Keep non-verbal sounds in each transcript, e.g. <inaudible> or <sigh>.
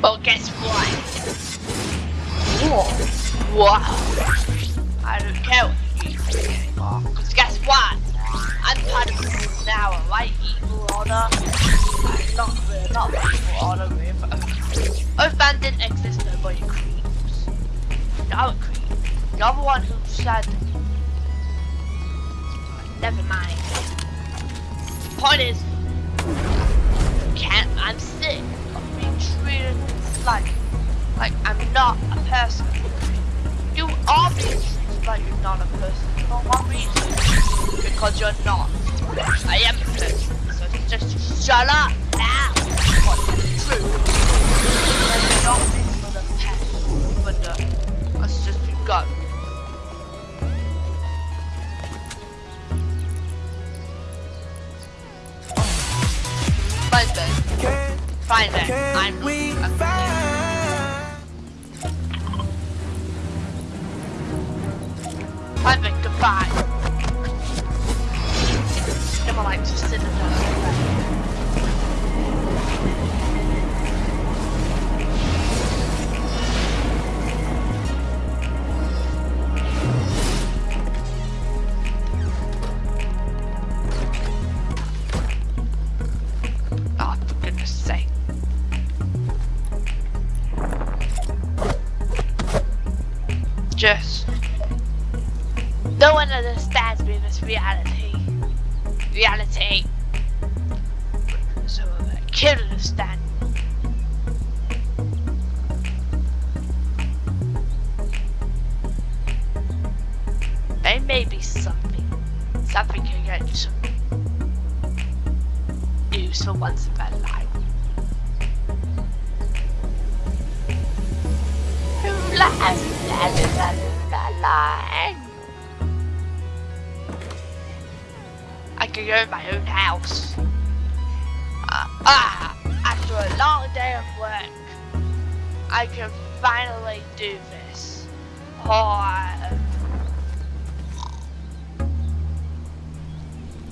But guess what? What? I don't care what you do anymore. Cause guess what? I'm part of the now, alright? Evil Order. I'm not, we're not Evil Order, we're Earthbound didn't exist, nobody creeps. You're a creep. You're the one who said... Never mind. Point is, can't, I'm sick treated like, like I'm not a person. You are being treated like you're not a person for one reason. Because you're not. I am a person. So just shut up now. What's true? I'm not for the past, but uh, let's just go. Find it. Find it. I'm. I'm Find it. Goodbye. Never like to sit reality. Reality. So I can understand. There may be something. Something can get some news for once in my life. La la la la la la. Go in my own house. Uh, ah, after a long day of work, I can finally do this. Oh,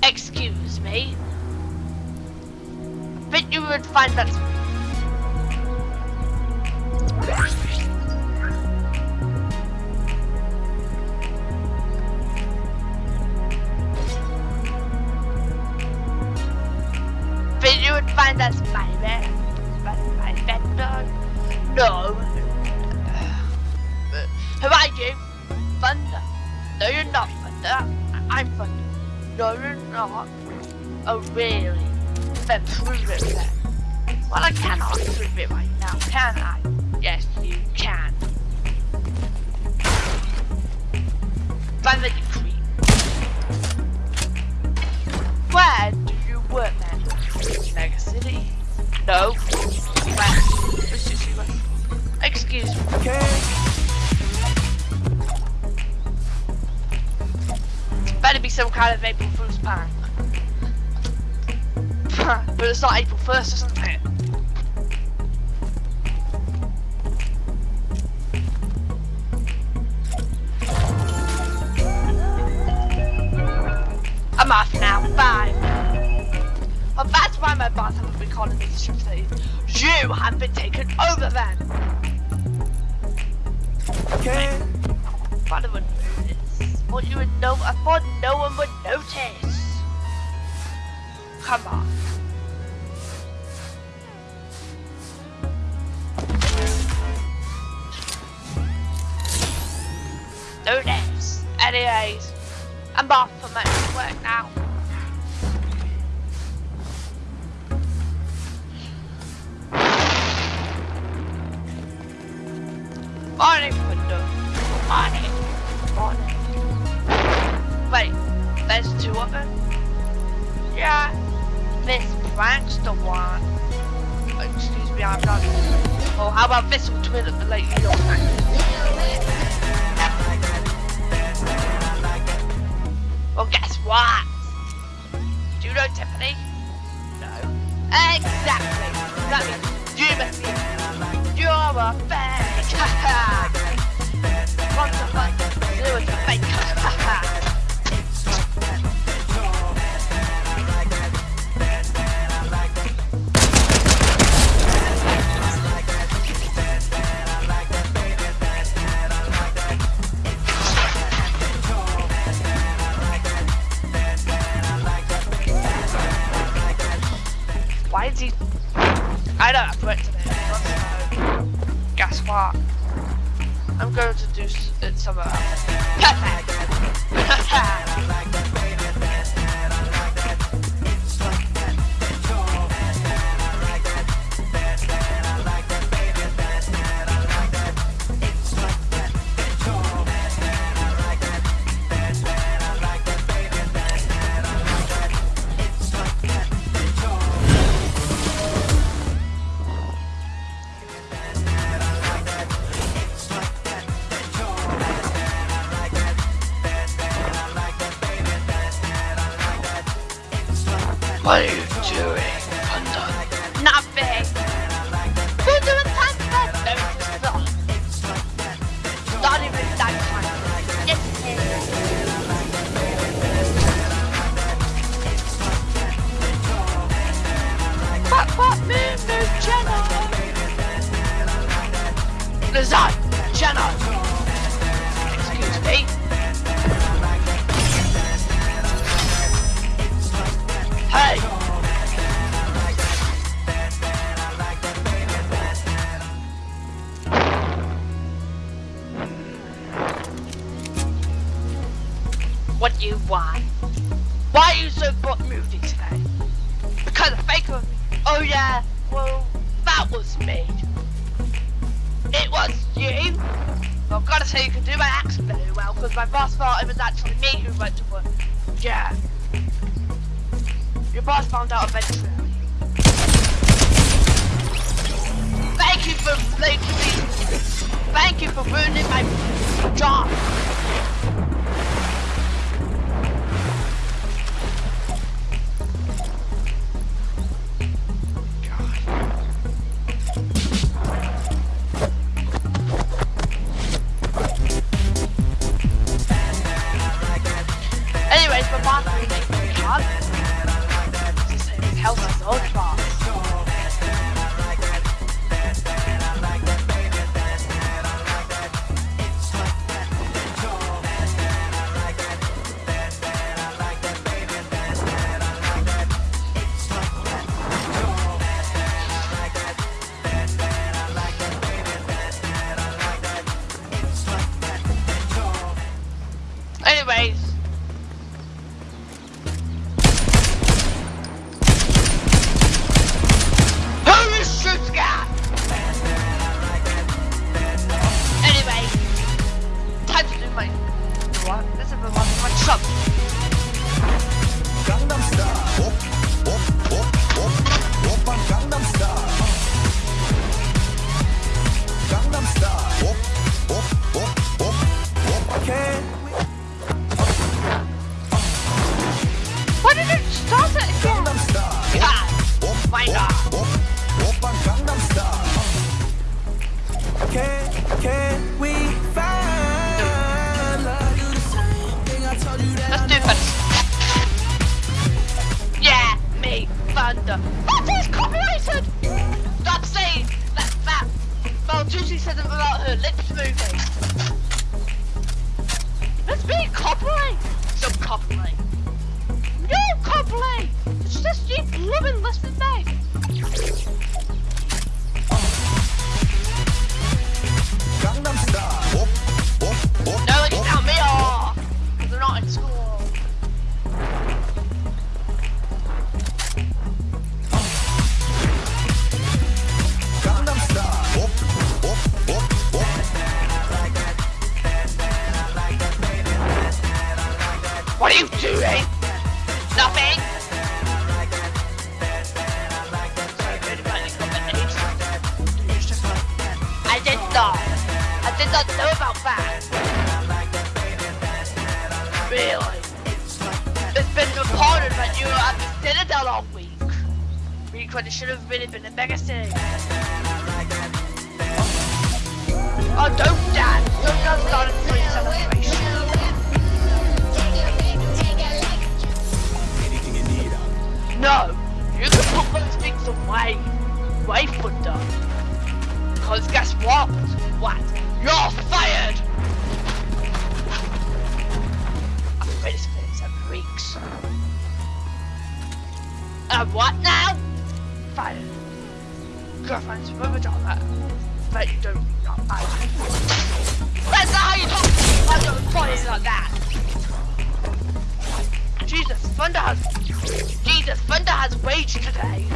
excuse me. But you would find that No. Who are you? Thunder. No, you're not Thunder. Uh, I'm Thunder. No, you're not. Oh, really? Then prove it then. Well, I cannot prove it right now, can I? Yes, you can. Thunder, you creep. Where do you work then? Mega City? No. Excuse me. Better be some kind of April Fool's prank. but it's not April 1st, isn't it? I'm off now. Bye. Well, that's why my boss hasn't been calling me to shift. You have been taken over then. Okay. Would. Thought you would know. I thought no one would notice. Come on. Notice. Anyways, I'm off for my work now. Morning. There's two of them? Yeah. This prank's the one. Oh, excuse me, I'm not. Oh, how about this one, twin of the lady? Well, guess what? Do you know Tiffany? No. Exactly. That means What you want? Why are you so butt moody today? Because of fake of me. Oh yeah, well, that was me. It was you? Well, I've got to say you can do my accent very well, because my boss thought it was actually me who went to work. Yeah. Your boss found out eventually. Thank you for making me. Thank you for ruining my job. It's the same as you doing? Nothing. I did not. I did not know about that. Really? It's been reported that you were at the Citadel all week. Week when it should have really been a mega city. Oh, don't dance. Don't dance start a No, you can put those things away. Away, Thunder. Because guess what? What? You're fired! I've been ready for this seven weeks. And what now? Fired. girlfriends a daughter that you don't not like. That's not how you talk about your employees like that. Jesus, Thunder has Jesus, Thunder has rage today.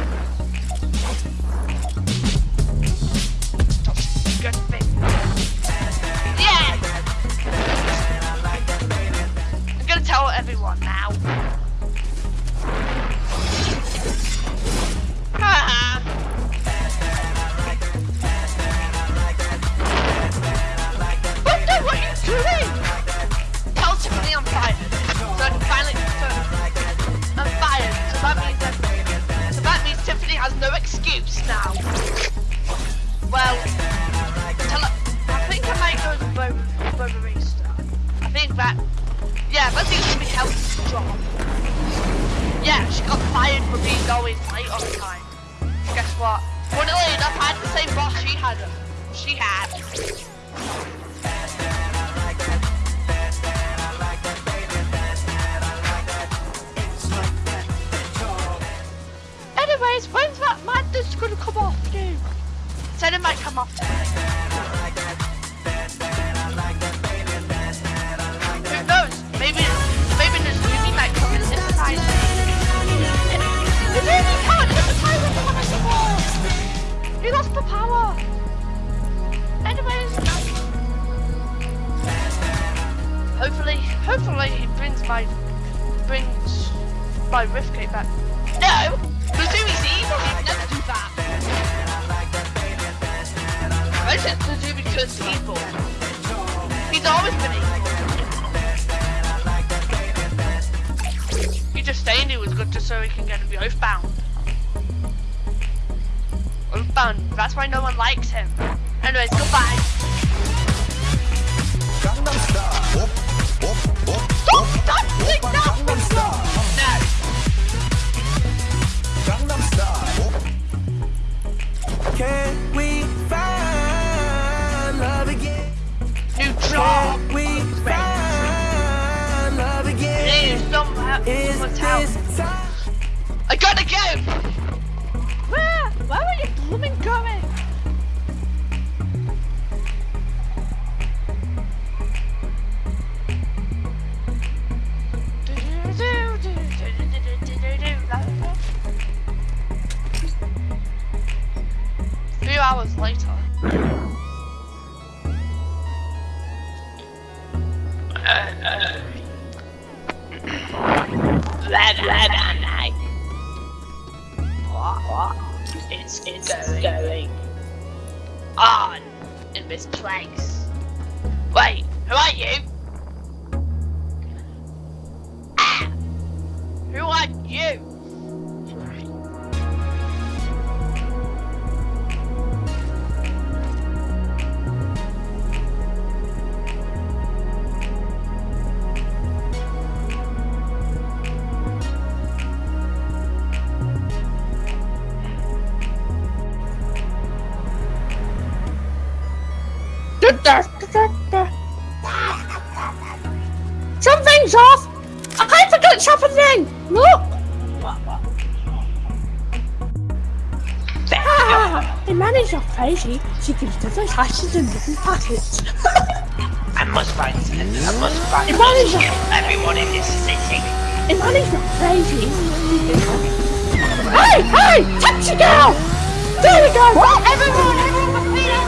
Yeah, she got fired for being always late the time. Guess what? Funnily enough, I had the same boss she had. She had. Anyways, when's that madness gonna come off, dude? Said it might come off today. The power! Hopefully, hopefully he brings my, brings my Riftgate back. No! The Zumi's evil, never do that! I said Zumi because evil. He's always been evil. He's just saying he was good just so he can get to be Oathbound. That's why no one likes him. Anyways, goodbye. Stop, stop, click that Gangnam Style. No. Gangnam Style. Can we find love again? New job. Can we find love again? Please, someone, Is this time? I gotta go! Hours later. Is, is going, going on in this place? Wait, who are you? Ah, the manager's crazy. She gives different hashes and different packets. <laughs> I must find I must find The manager, everyone in this city. the manager's crazy. Hey, hey, taxi girl! There we go! Everyone, everyone,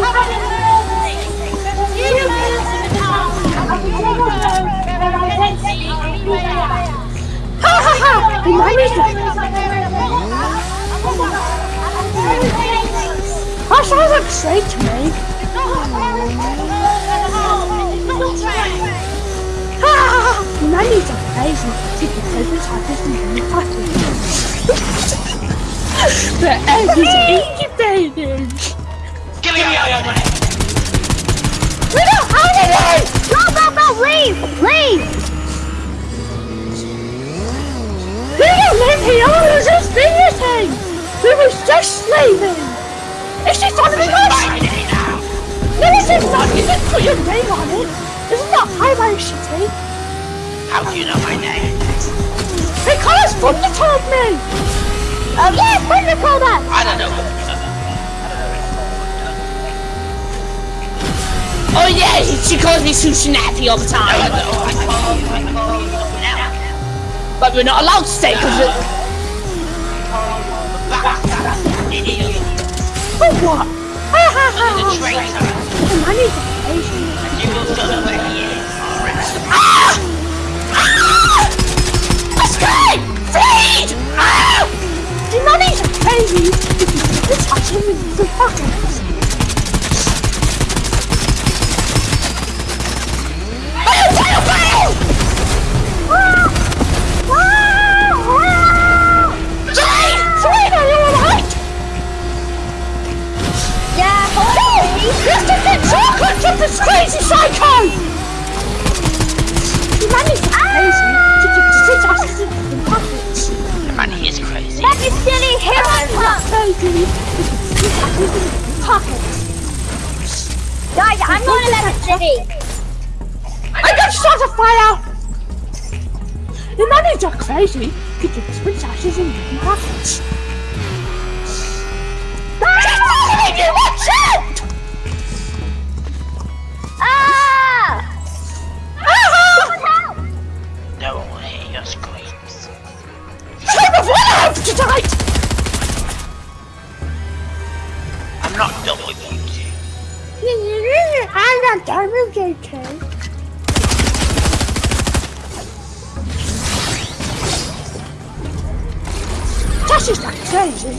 Ha ha ha! The manager! That sounds like straight to me. Ha ha ha! The manager's crazy. She can take his happiness and give me The egg is incubated. Give me all your money. Leave! We don't live here, we were just visiting! We were just leaving! Is she following us? No, it's not! You didn't put your name on it! Isn't that Highway City? How do you know my name? Because Thunder told me! Oh uh, yeah, Thunder told us! I don't know. Oh yeah, she calls me Sushi Nappy all the time. don't. I call you. I call you now. But we're not allowed to say because it... For what? Ha ha ha! The traitor. Done with you two. That's just crazy.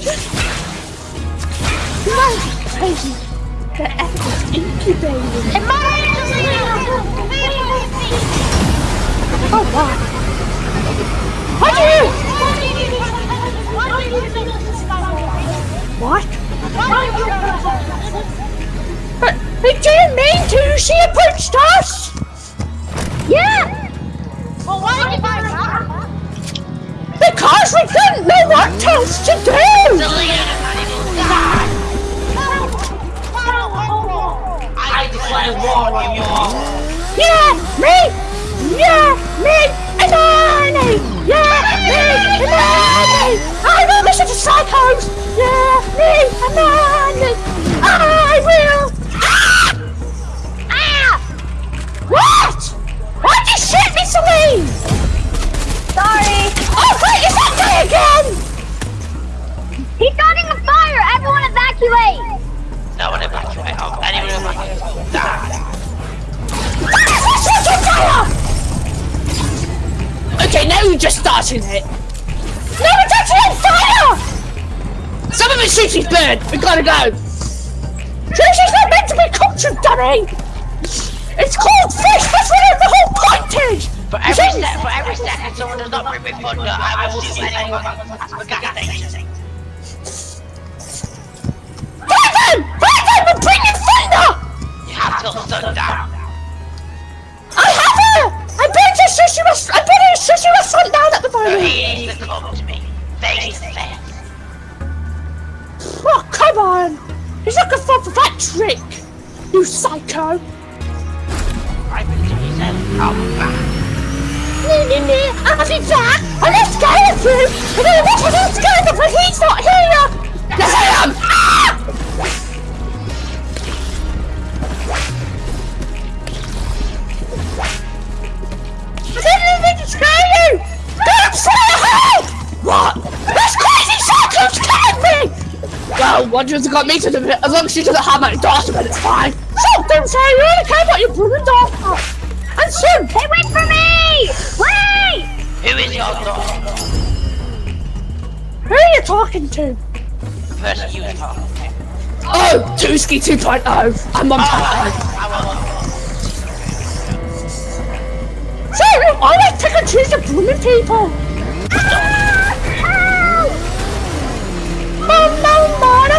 Crazy. The ethics incubating. Oh wow. What do you? What? But they didn't mean to. She approached us. Yeah. Well, why did buy that? Because we didn't know what else to do. I declare war on you all. Yeah, me. Yeah, me and Arnie. Yeah, me and Arnie. I will listen to psychos. Yeah, me and Arnie. You shoot me, Celine? Sorry. Oh, wait, is that guy again? He's starting a fire. Everyone evacuate. No one evacuate. Oh, anyone evacuate. Die. Okay, now you're just starting it. No, it's actually on fire! Some of it's Susie's bird. We gotta go. Susie's not meant to be cultured, dummy. It's called fish. That's what the whole is. For every step, for every second someone does not bring me thunder, I will shoot anyone at the me to the As long as she doesn't have my daughter, then it's fine. Stop, don't say you really care about your brother and daughter. And soon. They wait for me. Wait. Who is your daughter? Who are you talking to? The person you were talking to. Oh, Tuski 2.0. I'm on ah. 1.0. I will. So, I like pick and choose the blooming people. Mama, mama, mama,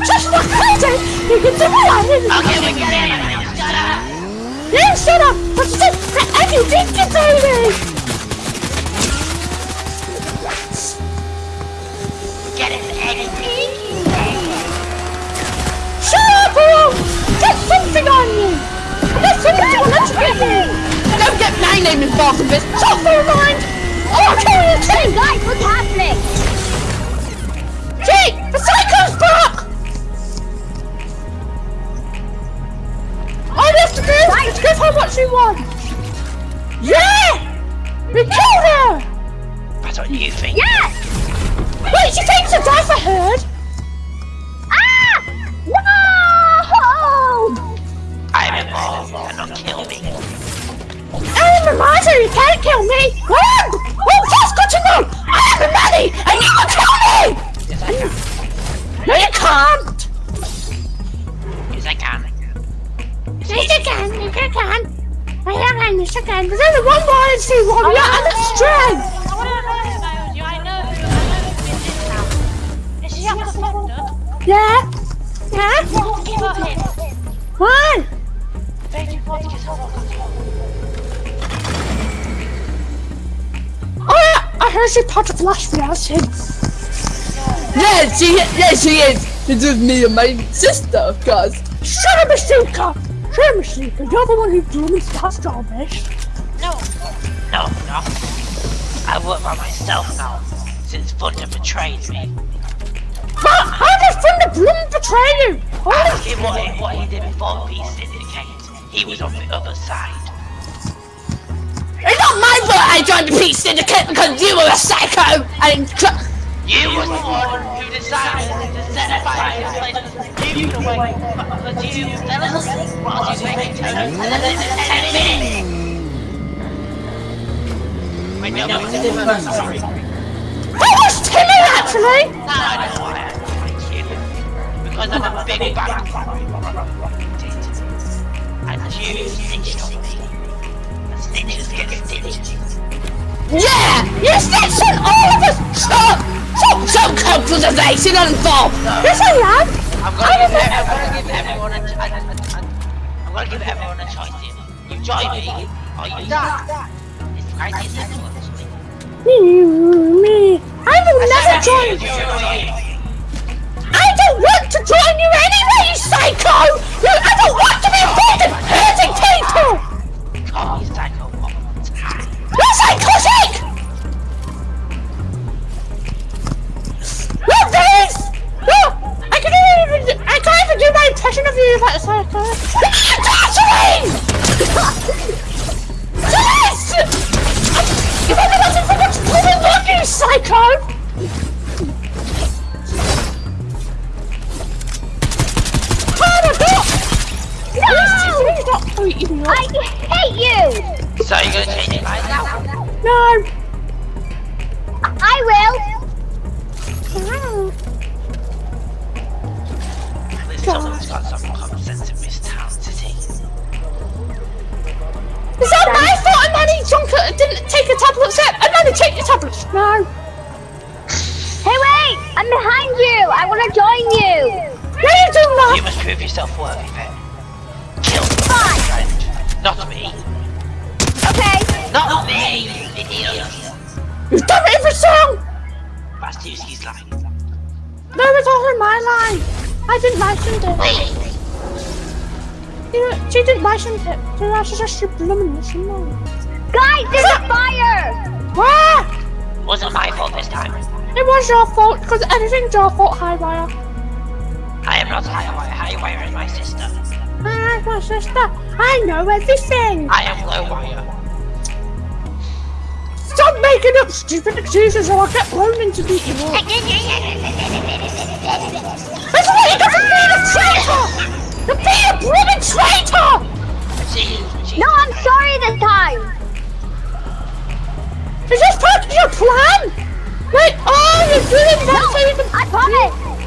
Shut up, Hayden. You're right for that blooming game ages ago. My god. Jack is a crazy. Stop taking the same blooming line. Shut up. You later, nerds. No, it's blooming nerve, you idiot. You damn imbecile! For goodness sake! Just not crazy! You can do what Okay, we get it. Shut up. You shut up! But you said that you did to baby! Get it, Eddie. Shut up, or get something on you! And that's something let you get me! Don't get my name involved in this! Shut up, never mind! Oh, I'll kill you too! Guys, what's happening? Jake! The psycho's back! Give her what she wants! Yeah! We killed her! That's what you think. Yes! Wait, she thinks to die for herd? Ah! No! I'm involved. Cannot kill me. I'm a miser, you can't kill me! Run! Oh, that's good to know! I have the money, and you will kill me! Yes, I can. No, you can't! Am, yes, you can. There's only one YNC warrior, and it's oh, strength! I want to know about you. I know who. I know who did this now. Is she up the foster? Yeah? Yeah? What give her him? Why? Baby, what gives her Oh, yeah, I heard she part of Last Reaction. Yeah, she, yeah, she is. It's just me and my sister, of course. Shut up, Masuka! Shut up, Masuka. You're the one who drew me past all this. No. No, no. I work by myself now. Since Thunder betrayed me. But how did Thunder Bloom betray you? Holy Ask him what he, what he did before Peace Syndicate. He was on the other side. It's not my fault I joined the Peace Syndicate because you were a psycho and tr- You was the one who decided to set fire to place you away. But you fell asleep while you making toast and then it was 10 minutes. Wait, no, no, no, no, sorry. That was Timmy actually! Now I know why I don't like you. Because I'm a big bad And you snitched on me. And snitches get stitched. Yeah! You snitched on all of us! Stop! Stop! Stop compulsation involved! Yes I am! I'm gonna give, I'm gonna give everyone a, I'm gonna give everyone a choice here. You join me, or you die. It's quite simple, actually. Me, I will never join you. I don't want to join you anyway, you psycho! You, I don't want to be involved in hurting people! Not me. Okay! Not me, you idiot. You've done it for song! Bastuski's lying. No, it's all in my line! I didn't license it. Wait. You know, she didn't license it. So that's just your blooming listen mode. Guys, there's a fire! Ah! Wasn't my fault this time. It was your fault, because everything's your fault, Highwire. I am not Highwire. Highwire is my sister. Ah, my sister. I know everything! I am Lowwire. Stop making up stupid excuses or I'll get blown into the <laughs> evil. That's why you got to be a traitor! To be a blooming traitor! No, I'm sorry this time! Is this part of your plan? Like, oh, you're doing that so you can... I promise!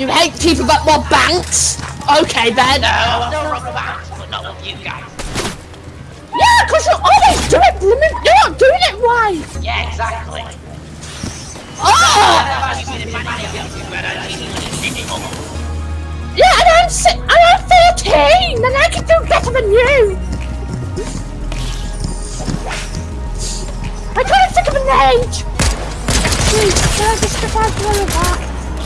You hate people but more banks? Okay then. No, I don't rob banks, but not with you guys. Yeah, because you're always doing it. you're not doing it right. Yeah, exactly. Oh! Yeah, and I'm, si and I'm 13, and I can do better than you. I can't think of an age. Please, there's a stuff I'm going back.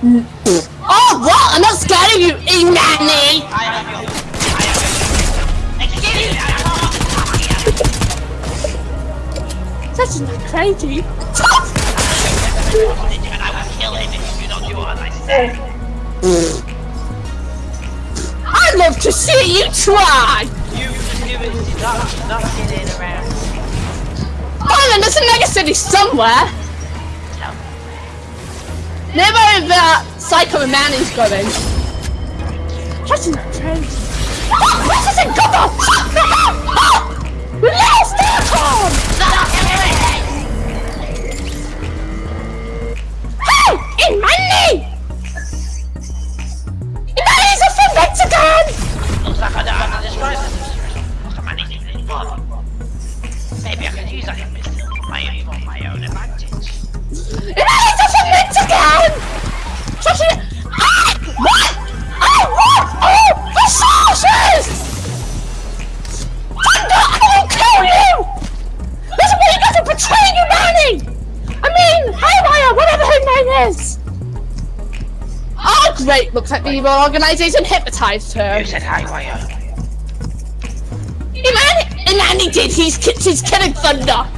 Oh, what? I'm not scared of you, e nanny. This is not crazy. <laughs> I love to see you try. You doing nothing around. Oh, there's a mega city somewhere. Never about Psycho Man is going. That's intense. Oh, this is a god! Yes! Evil organization hypnotized her. You said hi, why? Uh? and he did. He's he's killing thunder.